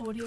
Audio